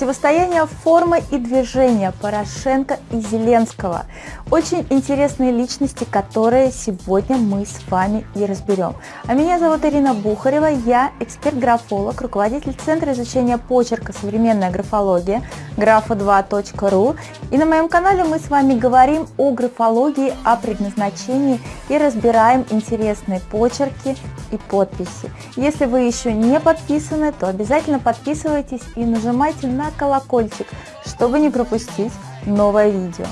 Противостояние формы и движения Порошенко и Зеленского. Очень интересные личности, которые сегодня мы с вами и разберем. А меня зовут Ирина Бухарева, я эксперт-графолог, руководитель Центра изучения почерка «Современная графология» графа2.ру. И на моем канале мы с вами говорим о графологии, о предназначении и разбираем интересные почерки и подписи. Если вы еще не подписаны, то обязательно подписывайтесь и нажимайте на колокольчик, чтобы не пропустить новое видео.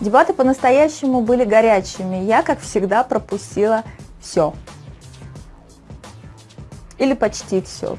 Дебаты по-настоящему были горячими. Я, как всегда, пропустила все. Или почти все.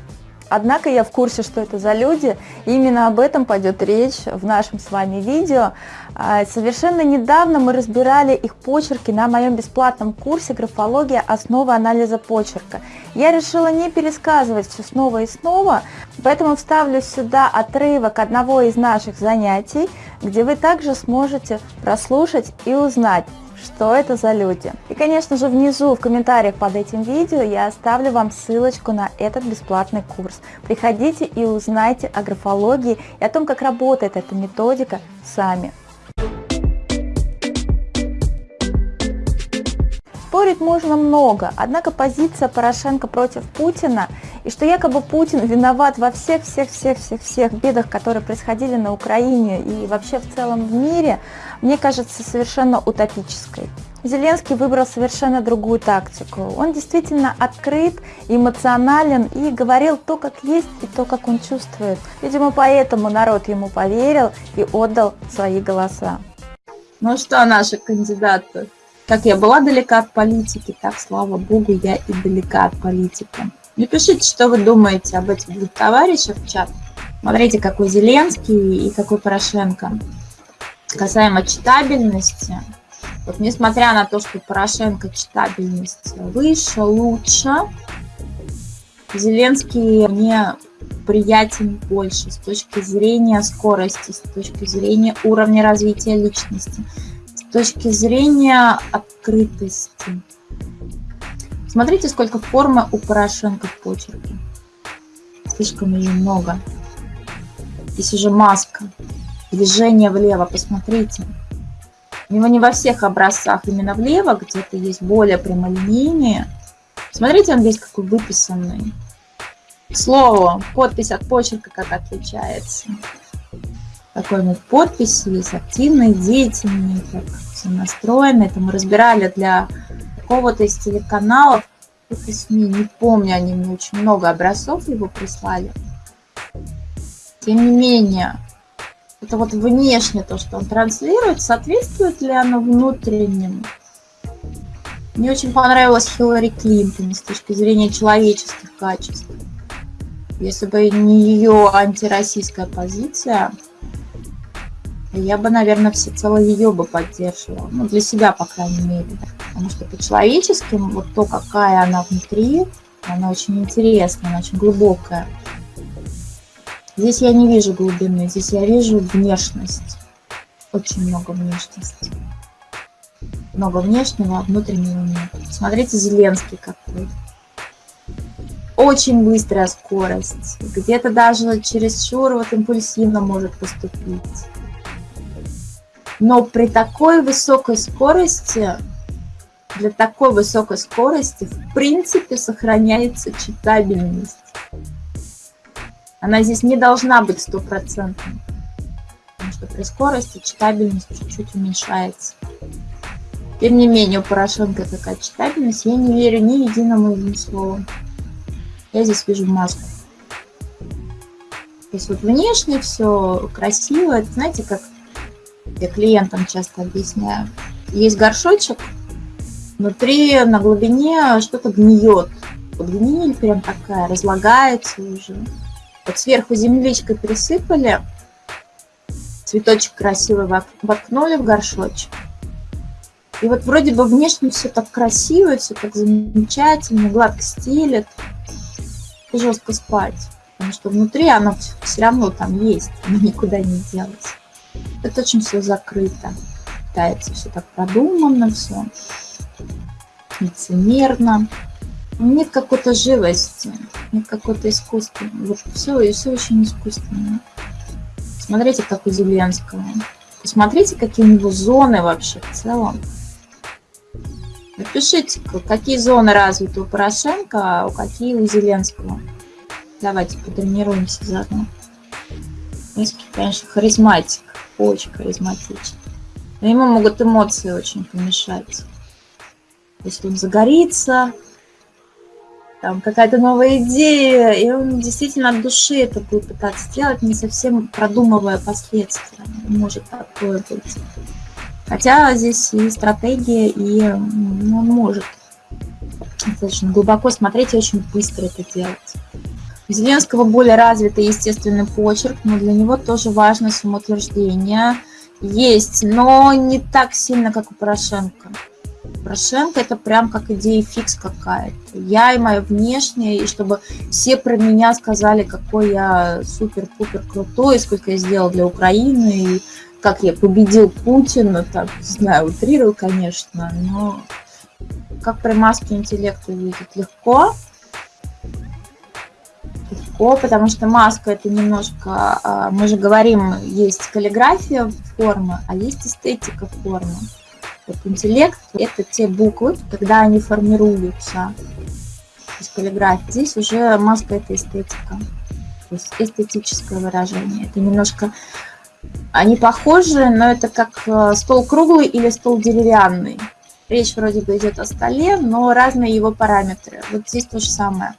Однако я в курсе, что это за люди, именно об этом пойдет речь в нашем с вами видео. А, совершенно недавно мы разбирали их почерки на моем бесплатном курсе «Графология. Основы анализа почерка». Я решила не пересказывать все снова и снова, поэтому вставлю сюда отрывок одного из наших занятий, где вы также сможете прослушать и узнать, что это за люди. И, конечно же, внизу в комментариях под этим видео я оставлю вам ссылочку на этот бесплатный курс. Приходите и узнайте о графологии и о том, как работает эта методика сами. Спорить можно много, однако позиция Порошенко против Путина и что якобы Путин виноват во всех-всех-всех-всех-всех бедах, которые происходили на Украине и вообще в целом в мире, мне кажется совершенно утопической. Зеленский выбрал совершенно другую тактику. Он действительно открыт, эмоционален и говорил то, как есть, и то, как он чувствует. Видимо, поэтому народ ему поверил и отдал свои голоса. Ну что, наши кандидаты? Как я была далека от политики, так, слава богу, я и далека от политики. Напишите, что вы думаете об этих двух товарищах в чат. Смотрите, какой Зеленский и какой Порошенко. Касаемо читабельности, вот несмотря на то, что Порошенко читабельность выше, лучше, Зеленский мне приятен больше с точки зрения скорости, с точки зрения уровня развития личности точки зрения открытости. Смотрите, сколько формы у Порошенко в почерке. Слишком ее много. Здесь уже маска. Движение влево, посмотрите. У него не во всех образцах именно влево, где-то есть более прямолинейные. Смотрите, он весь какой выписанный. К слову, подпись от почерка как отличается такой вот подписи, есть активные, деятельные, как все настроено. Это мы разбирали для какого-то из телеканалов, каких СМИ, не помню, они мне очень много образцов его прислали. Тем не менее, это вот внешне то, что он транслирует, соответствует ли оно внутреннему? Мне очень понравилась Хиллари Клинтон с точки зрения человеческих качеств. Если бы не ее антироссийская позиция, я бы, наверное, всецело ее бы поддерживала. Ну, для себя, по крайней мере. Потому что по-человечески, вот то, какая она внутри, она очень интересная, она очень глубокая. Здесь я не вижу глубины, здесь я вижу внешность. Очень много внешности. Много внешнего, а внутреннего нет. Смотрите, Зеленский какой. Очень быстрая скорость. Где-то даже чересчур вот импульсивно может поступить. Но при такой высокой скорости, для такой высокой скорости, в принципе, сохраняется читабельность. Она здесь не должна быть стопроцентной, потому что при скорости читабельность чуть-чуть уменьшается. Тем не менее, у Порошенко такая читабельность, я не верю ни единому из слову. Я здесь вижу маску. То есть вот внешне все красиво, это знаете, как я клиентам часто объясняю. Есть горшочек, внутри на глубине что-то гниет. Вот гниль прям такая, разлагается уже. Вот сверху земличкой присыпали, цветочек красивый воткнули в горшочек. И вот вроде бы внешне все так красиво, все так замечательно, гладко стелет. Жестко спать, потому что внутри оно все равно там есть, оно никуда не делось. Это очень все закрыто. Пытается все так продумано, все. лицемерно. Нет какой-то живости, нет какой-то искусства. Все, и все очень искусственно. Смотрите, как у Зеленского. Посмотрите, какие у него зоны вообще в целом. Напишите, какие зоны развиты у Порошенко, а какие у Зеленского. Давайте потренируемся заодно. Зеленский, конечно, харизматик, очень харизматичный. Но ему могут эмоции очень помешать. Если он загорится, там какая-то новая идея, и он действительно от души это будет пытаться сделать, не совсем продумывая последствия. Может такое быть. Хотя здесь и стратегия, и ну, он может достаточно глубоко смотреть и очень быстро это делать. Зеленского более развитый естественный почерк, но для него тоже важно самоутверждение. Есть, но не так сильно, как у Порошенко. Порошенко это прям как идея фикс какая-то. Я и мое внешнее, и чтобы все про меня сказали, какой я супер-пупер крутой, сколько я сделал для Украины, и как я победил Путина, так, не знаю, утрирую, конечно, но как при маске интеллект увидеть легко. Легко, потому что маска это немножко, а, мы же говорим, есть каллиграфия формы, а есть эстетика формы. Вот интеллект – это те буквы, когда они формируются из каллиграфии. Здесь уже маска – это эстетика, то есть эстетическое выражение. Это немножко они похожи, но это как э, стол круглый или стол деревянный. Речь вроде бы идет о столе, но разные его параметры. Вот здесь то же самое.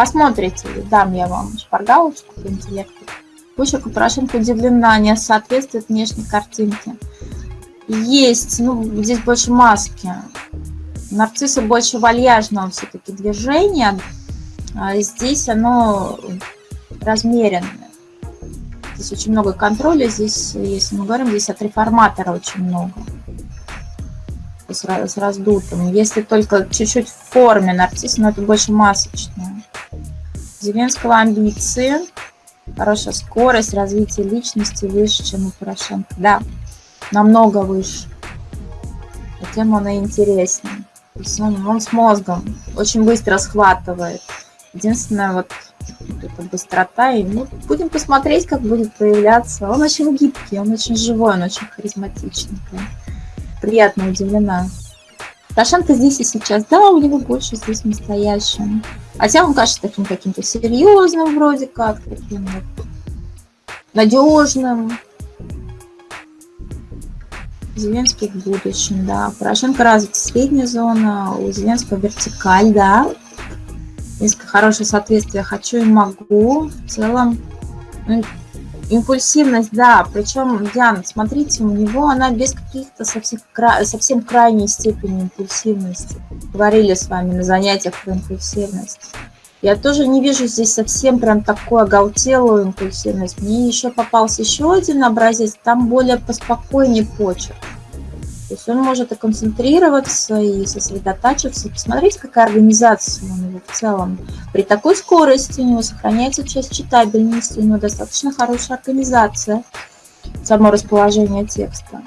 Посмотрите, дам я вам шпаргалочку по интеллекту. Почерк Порошенко удивлена, не соответствует внешней картинке. Есть, ну, здесь больше маски. Нарцисса больше вальяжного все-таки движения. А здесь оно размеренное. Здесь очень много контроля, здесь, если мы говорим, здесь от реформатора очень много. С, с раздутым. Если только чуть-чуть в форме нарцисс, но это больше масочное. Зеленского амбиции, хорошая скорость, развитие личности выше, чем у Порошенко. Да, намного выше. Тем он и интереснее. Он, он с мозгом очень быстро схватывает. Единственное, вот эта быстрота. И ну, будем посмотреть, как будет проявляться. Он очень гибкий, он очень живой, он очень харизматичный. Прям. Приятно удивлена. Порошенко здесь и сейчас, да, у него больше здесь настоящим. Хотя он кажется таким каким-то серьезным вроде как, таким вот надежным. Зеленский в будущем, да. Порошенко развит средняя зона, у Зеленского вертикаль, да несколько хорошее соответствие хочу и могу. В целом, ну, импульсивность, да, причем, Диана, смотрите, у него она без каких-то совсем, совсем крайней степени импульсивности. Говорили с вами на занятиях про импульсивность. Я тоже не вижу здесь совсем прям такую оголтелую импульсивность. Мне еще попался еще один образец, там более поспокойнее почерк. То есть он может и концентрироваться, и сосредотачиваться. Посмотрите, какая организация у него в целом. При такой скорости у него сохраняется часть читабельности, у него достаточно хорошая организация, само расположение текста.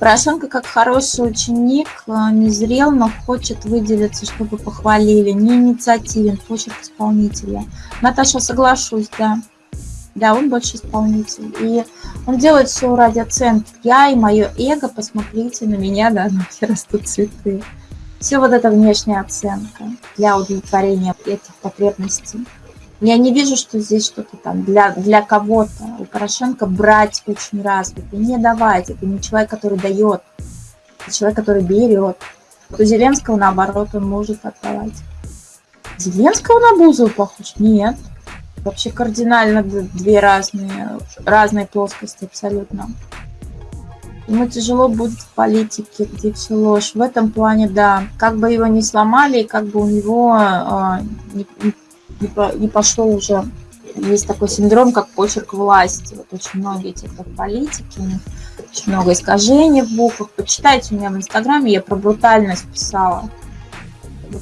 Порошенко, как хороший ученик, а, не зрел, но хочет выделиться, чтобы похвалили. Не инициативен, почерк исполнителя. Наташа, соглашусь, да. Да, он больше исполнитель. И он делает все ради оценки. Я и мое эго, посмотрите на меня, да, на все растут цветы. Все вот эта внешняя оценка для удовлетворения этих потребностей. Я не вижу, что здесь что-то там для, для кого-то. У Порошенко брать очень развито, не давать. Это не человек, который дает, это человек, который берет. У Зеленского, наоборот, он может отдавать. Зеленского на Бузову похож? Нет вообще кардинально две разные, разные плоскости абсолютно. Ему тяжело будет в политике, где все ложь. В этом плане, да, как бы его не сломали, как бы у него э, не, не, не пошло уже, есть такой синдром, как почерк власти. Вот очень многие те, кто в политике, очень много искажений в буквах. Почитайте у меня в Инстаграме, я про брутальность писала.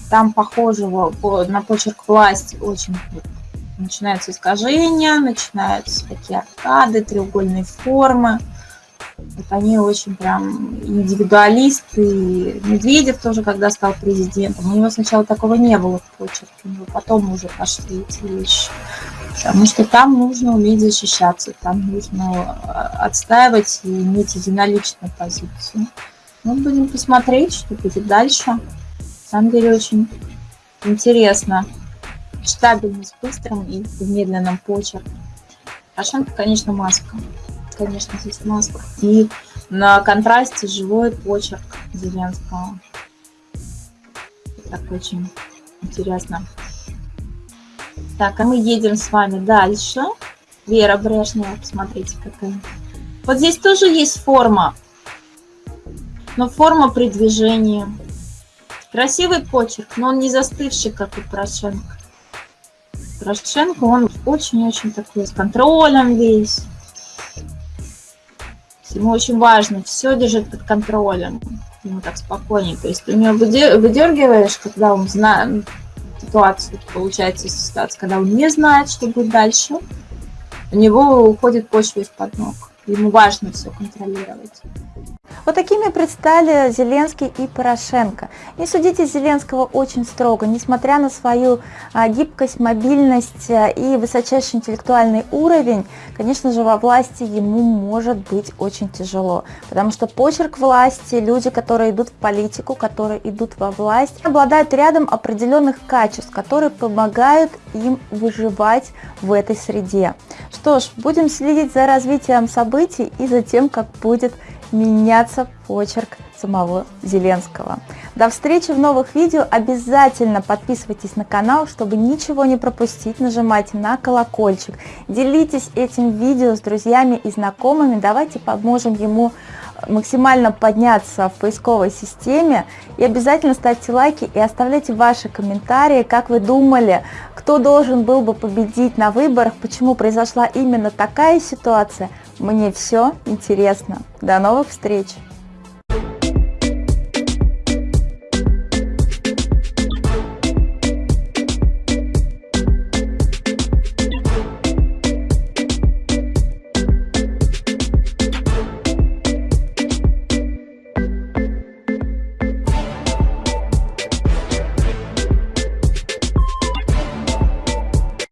Там похожего на почерк власти очень начинаются искажения, начинаются такие аркады, треугольные формы. Вот они очень прям индивидуалисты. Медведев тоже, когда стал президентом, у него сначала такого не было в почерке, но потом уже пошли эти вещи. Потому что там нужно уметь защищаться, там нужно а, отстаивать и иметь единоличную позицию. Ну, будем посмотреть, что будет дальше. На самом деле очень интересно. Читабельность быстрым и в медленном почерке. Порошенко, конечно, маска. Конечно, здесь маска. И на контрасте живой почерк Зеленского. Так очень интересно. Так, а мы едем с вами дальше. Вера Брежнева, посмотрите какая. Вот здесь тоже есть форма, но форма при движении. Красивый почерк, но он не застывший, как у Порошенко. Порошенко, он очень-очень такой с контролем весь. Ему очень важно, все держит под контролем. Ему так спокойненько. Если ты у него выдергиваешь, когда он знает ситуацию, получается ситуация, когда он не знает, что будет дальше, у него уходит почва из-под ног. Ему важно все контролировать. Вот такими предстали Зеленский и Порошенко. Не судите Зеленского очень строго, несмотря на свою а, гибкость, мобильность а, и высочайший интеллектуальный уровень, конечно же, во власти ему может быть очень тяжело, потому что почерк власти, люди, которые идут в политику, которые идут во власть, обладают рядом определенных качеств, которые помогают им выживать в этой среде. Что ж, будем следить за развитием событий и за тем, как будет меняться почерк самого Зеленского. До встречи в новых видео. Обязательно подписывайтесь на канал, чтобы ничего не пропустить. Нажимайте на колокольчик. Делитесь этим видео с друзьями и знакомыми. Давайте поможем ему максимально подняться в поисковой системе. И обязательно ставьте лайки и оставляйте ваши комментарии, как вы думали, кто должен был бы победить на выборах, почему произошла именно такая ситуация. Мне все интересно. До новых встреч!